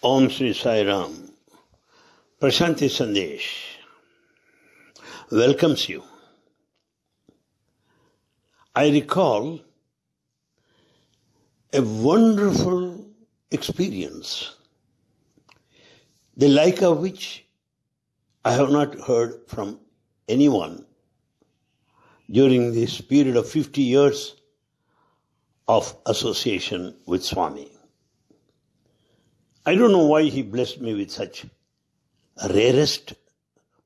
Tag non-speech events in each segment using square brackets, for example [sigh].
Om Sri Sai Ram. Prashanti Sandesh welcomes you. I recall a wonderful experience, the like of which I have not heard from anyone during this period of 50 years of association with Swami. I don't know why he blessed me with such rarest,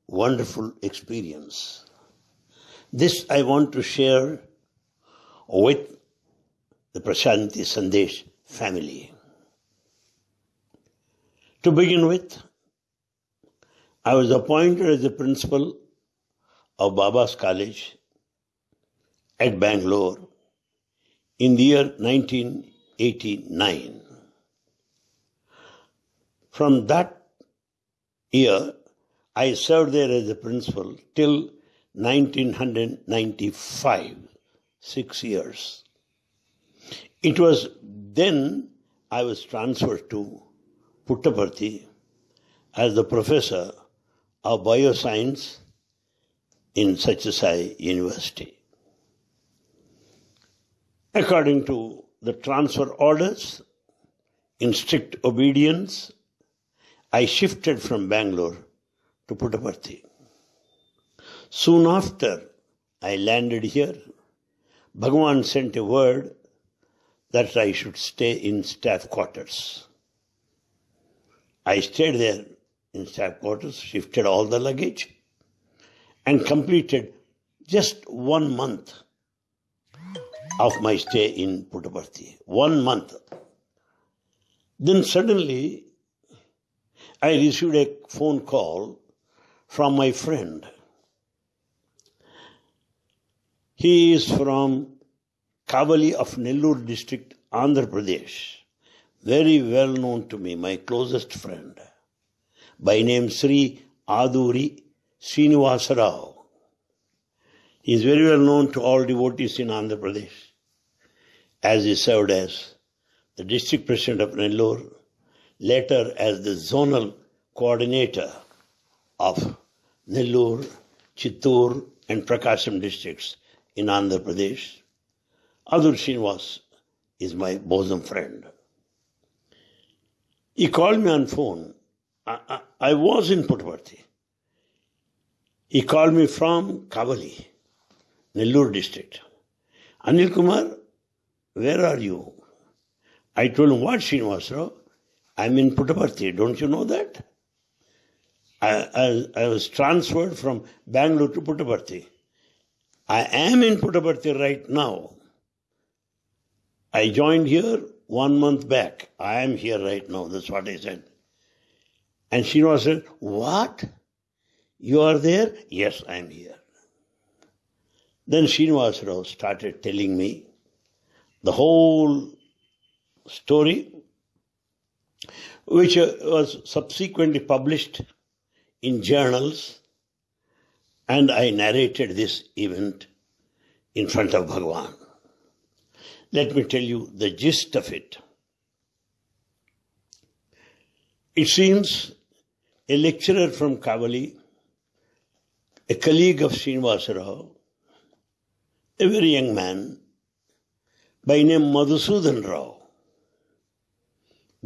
wonderful experience. This I want to share with the Prashanti Sandesh family. To begin with, I was appointed as the principal of Baba's College at Bangalore in the year 1989. From that year, I served there as a principal till 1995, six years. It was then I was transferred to Puttaparthi as the professor of bioscience in Satyasai University. According to the transfer orders, in strict obedience, I shifted from Bangalore to Puttaparthi. Soon after I landed here, Bhagavan sent a word that I should stay in staff quarters. I stayed there in staff quarters, shifted all the luggage, and completed just one month of my stay in Puttaparthi. One month. Then suddenly I received a phone call from my friend. He is from Kavali of Nellore district, Andhra Pradesh. Very well known to me, my closest friend. By name Sri Aduri Srinivasa Rao. He is very well known to all devotees in Andhra Pradesh, as he served as the district president of Nellore, later as the zonal coordinator of Nellore, Chittoor, and Prakasam districts in Andhra Pradesh. Aduri Srinivas is my bosom friend. He called me on phone. I, I, I was in Puttaparthi. He called me from Kavali. Nellore district. Anil Kumar, where are you? I told him, what Srinivasrao? I'm in Puttaparthi. Don't you know that? I, I, I, was transferred from Bangalore to Puttaparthi. I am in Puttaparthi right now. I joined here one month back. I am here right now. That's what I said. And Srinivas said, What? You are there? Yes, I am here. Then Srinivas Rao started telling me the whole story, which uh, was subsequently published in journals, and I narrated this event in front of Bhagwan. Let me tell you the gist of it. It seems a lecturer from Kavali, a colleague of Srinivasa Rao, a very young man by name Madhusudan Rao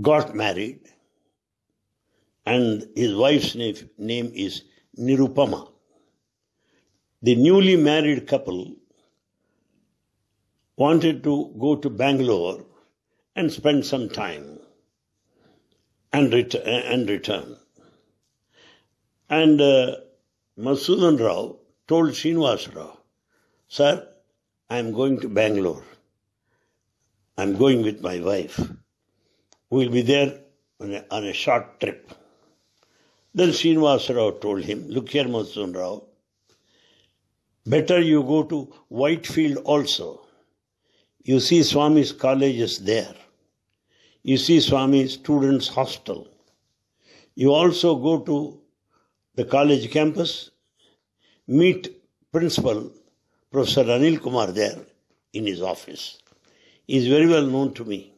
got married and his wife's name name is Nirupama. The newly married couple wanted to go to Bangalore and spend some time and, ret- and return. And uh, Madhusudan Rao told Srinivas Rao, Sir, I am going to Bangalore. I am going with my wife. We will be there on a, on a short trip. Then Srinivasa Rao told him, Look here, Masun Rao, better you go to Whitefield also. You see Swami's college is there. You see Swami's students' hostel. You also go to the college campus, meet principal Professor Anil Kumar there in his office. He is very well known to me.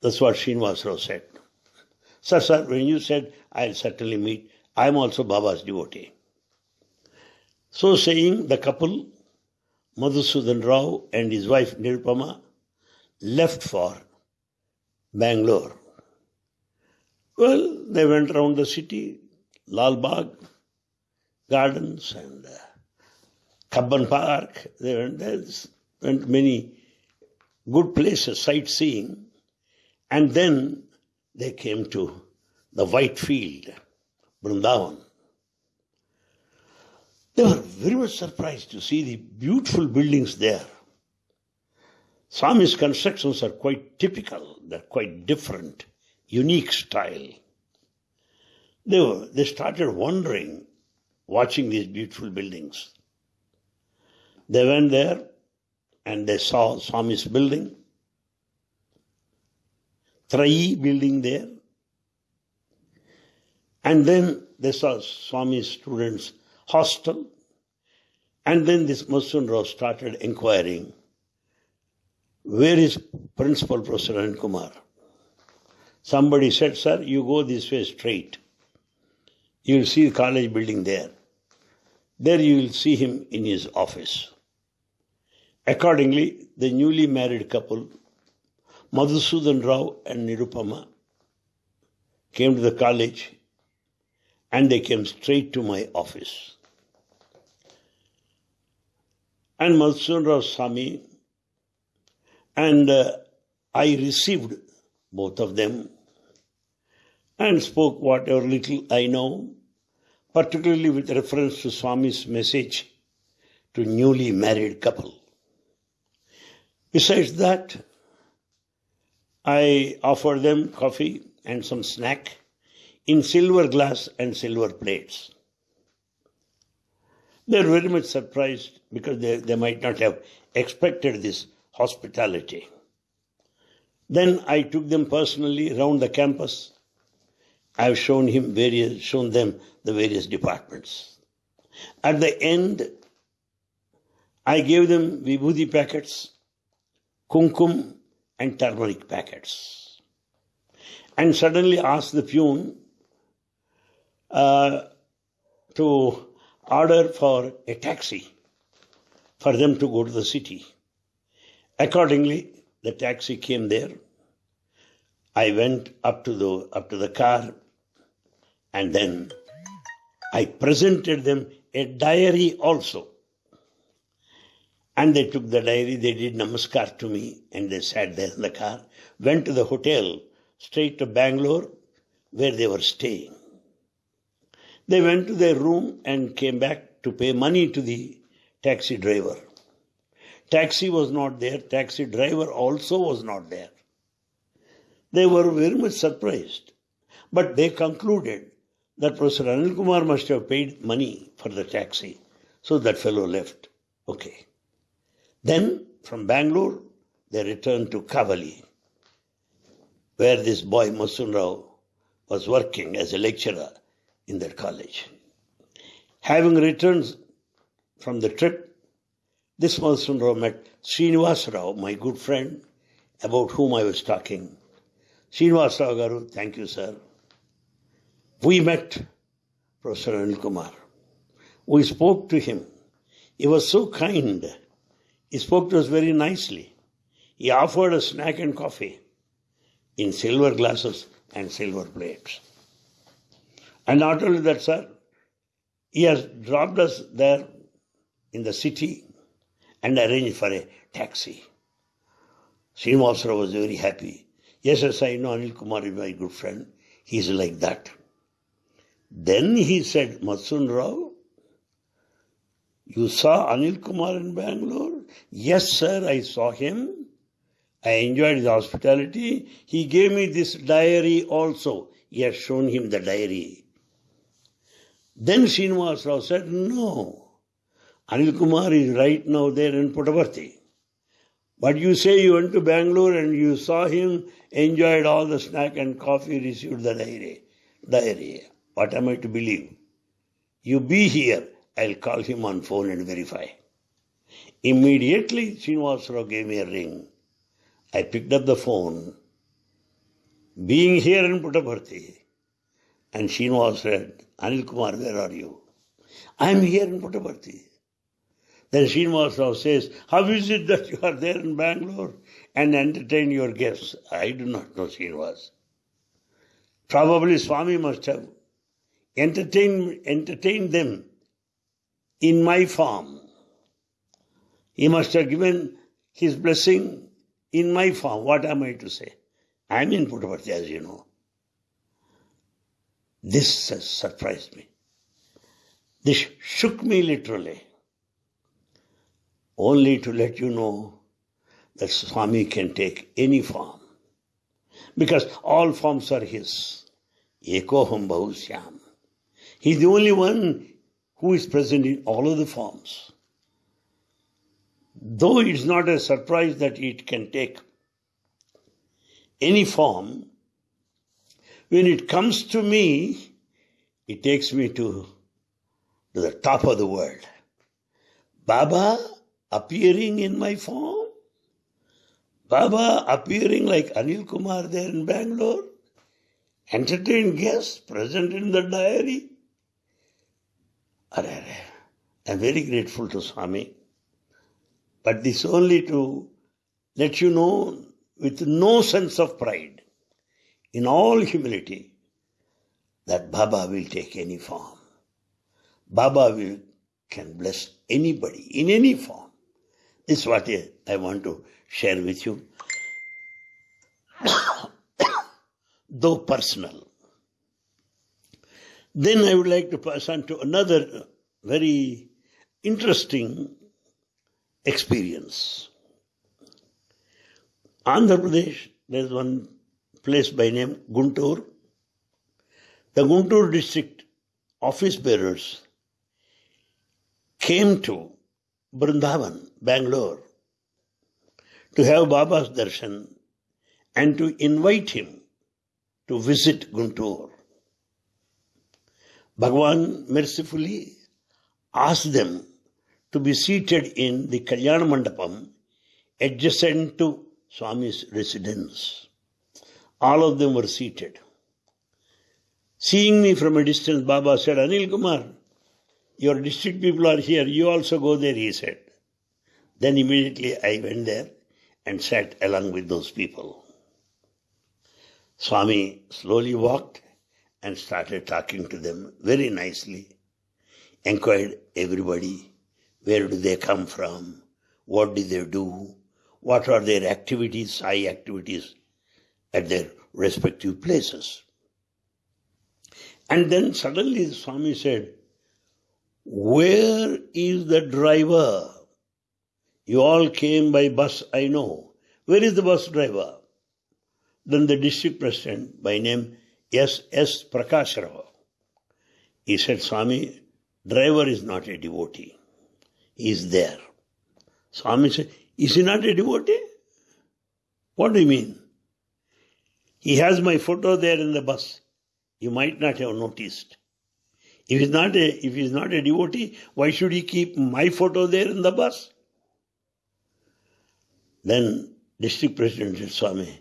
That's what Srinivas Rao said. Sir, sir, when you said I'll certainly meet, I'm also Baba's devotee. So saying, the couple, Madhusudan Rao and his wife Nirupama, left for Bangalore. Well, they went around the city, Lal Bagh, gardens, and uh, Cubbon Park. They went there, went many good places, sightseeing, and then they came to the Whitefield, Vrindavan. They were very much surprised to see the beautiful buildings there. Swami's constructions are quite typical, they're quite different, unique style. They, were, they started wondering, watching these beautiful buildings. They went there and they saw Swami's building, Trayi building there, and then they saw Swami's students' hostel, and then this Masun Rao started inquiring where is Principal Professor Anand Kumar? Somebody said, Sir, you go this way straight. You will see the college building there. There you will see him in his office. Accordingly, the newly married couple, Madhusudan Rao and Nirupama, came to the college and they came straight to my office. And Madhusudan Rao me and uh, I received both of them and spoke whatever little I know, particularly with reference to Swami's message to newly married couple. Besides that, I offered them coffee and some snack in silver glass and silver plates. They were very much surprised because they, they might not have expected this hospitality. Then I took them personally around the campus. I have shown him various, shown them the various departments. At the end, I gave them vibhuti packets, kumkum, and turmeric packets. And suddenly asked the peon uh, to order for a taxi for them to go to the city. Accordingly, the taxi came there. I went up to the up to the car and then I presented them a diary also. And they took the diary, they did namaskar to me, and they sat there in the car, went to the hotel, straight to Bangalore, where they were staying. They went to their room and came back to pay money to the taxi driver. Taxi was not there, taxi driver also was not there. They were very much surprised. But they concluded that Professor Anil Kumar must have paid money for the taxi. So that fellow left. Okay. Then from Bangalore, they returned to Kavali, where this boy Masun Rao was working as a lecturer in their college. Having returned from the trip, this Masun Rao met Srinivas Rao, my good friend, about whom I was talking. Srinivas Rao Garu, thank you, sir. We met Professor Anil Kumar. We spoke to him. He was so kind. He spoke to us very nicely. He offered us snack and coffee in silver glasses and silver plates. And not only that, sir, he has dropped us there in the city and arranged for a taxi. Srinivasa Rao was very happy. Yes, yes, I know Anil Kumar is my good friend. He's like that. Then he said, Masun Rao, you saw Anil Kumar in Bangalore? Yes, sir, I saw him. I enjoyed his hospitality. He gave me this diary also. He has shown him the diary. Then Srinivas Rao said, No, Anil Kumar is right now there in Puttaparthi. But you say you went to Bangalore and you saw him, enjoyed all the snack and coffee, received the diary. Diary. What am I to believe? You be here, I'll call him on phone and verify. Immediately, Srinivasarao gave me a ring. I picked up the phone. Being here in Puttaparthi, And Srinivas said, Anil Kumar, where are you? I am here in Puttaparthi. Then Srinivas Rao says, How is it that you are there in Bangalore and entertain your guests? I do not know Srinivas. Probably Swami must have entertained, entertained them in my form. He must have given his blessing in my form. What am I to say? I am in Puttaparthi, as you know. This has surprised me. This shook me literally. Only to let you know that Swami can take any form. Because all forms are his. Ekoham Bahusyam. He's the only one who is present in all of the forms. Though it's not a surprise that it can take any form, when it comes to me, it takes me to, to the top of the world. Baba appearing in my form, Baba appearing like Anil Kumar there in Bangalore, entertain guests present in the diary. I'm very grateful to Swami. But this only to let you know with no sense of pride, in all humility, that Baba will take any form. Baba will can bless anybody in any form. This is what I want to share with you. [coughs] Though personal. Then I would like to pass on to another very interesting experience. Andhra Pradesh, there's one place by name Guntur. The Guntur district office bearers came to Brindavan, Bangalore, to have Baba's darshan and to invite him to visit Guntur. Bhagwan mercifully asked them to be seated in the Kalyana Mandapam adjacent to Swami's residence. All of them were seated. Seeing me from a distance, Baba said, Anil Kumar, your district people are here, you also go there, he said. Then immediately I went there and sat along with those people. Swami slowly walked and started talking to them very nicely. Inquired everybody, where do they come from? What did they do? What are their activities, high activities at their respective places? And then suddenly the Swami said, Where is the driver? You all came by bus, I know. Where is the bus driver? Then the district president, by name S. S. Prakash Rao. He said, Swami, driver is not a devotee. Is there. Swami said, Is he not a devotee? What do you mean? He has my photo there in the bus. You might not have noticed. If he's not a if he's not a devotee, why should he keep my photo there in the bus? Then district president said, Swami,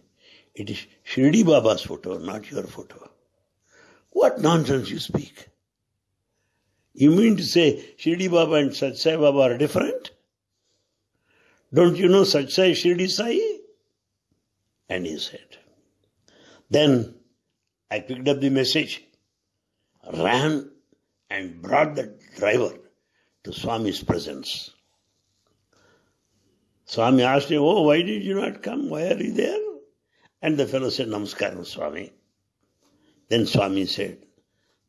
it is Shirdi Baba's photo, not your photo. What nonsense you speak. You mean to say Shirdi Baba and Sat Baba are different? Don't you know Sat Shirdi Sai? And he said. Then I picked up the message, ran and brought the driver to Swami's presence. Swami asked him, Oh, why did you not come? Why are you there? And the fellow said, Namaskaram, Swami. Then Swami said,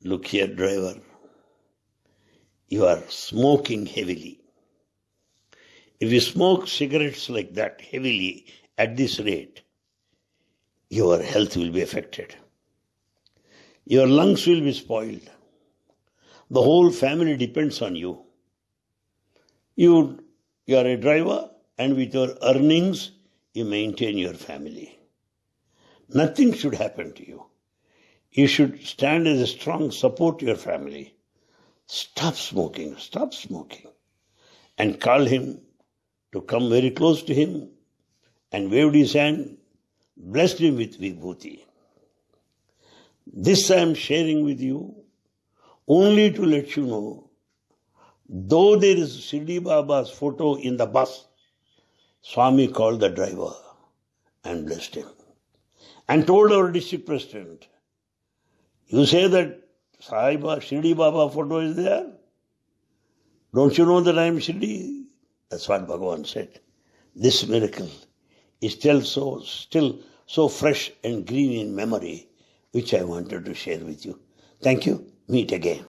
Look here, driver. You are smoking heavily. If you smoke cigarettes like that heavily at this rate, your health will be affected. Your lungs will be spoiled. The whole family depends on you. You, you are a driver, and with your earnings, you maintain your family. Nothing should happen to you. You should stand as a strong support to your family. Stop smoking, stop smoking. And called him to come very close to him and waved his hand, blessed him with vibhuti. This I am sharing with you only to let you know, though there is Shirdi Baba's photo in the bus, Swami called the driver and blessed him and told our district president, You say that Sai Baba, Shirdi Baba photo is there? Don't you know that I am Shirdi? That's what Bhagavan said. This miracle is still so, still so fresh and green in memory, which I wanted to share with you. Thank you. Meet again.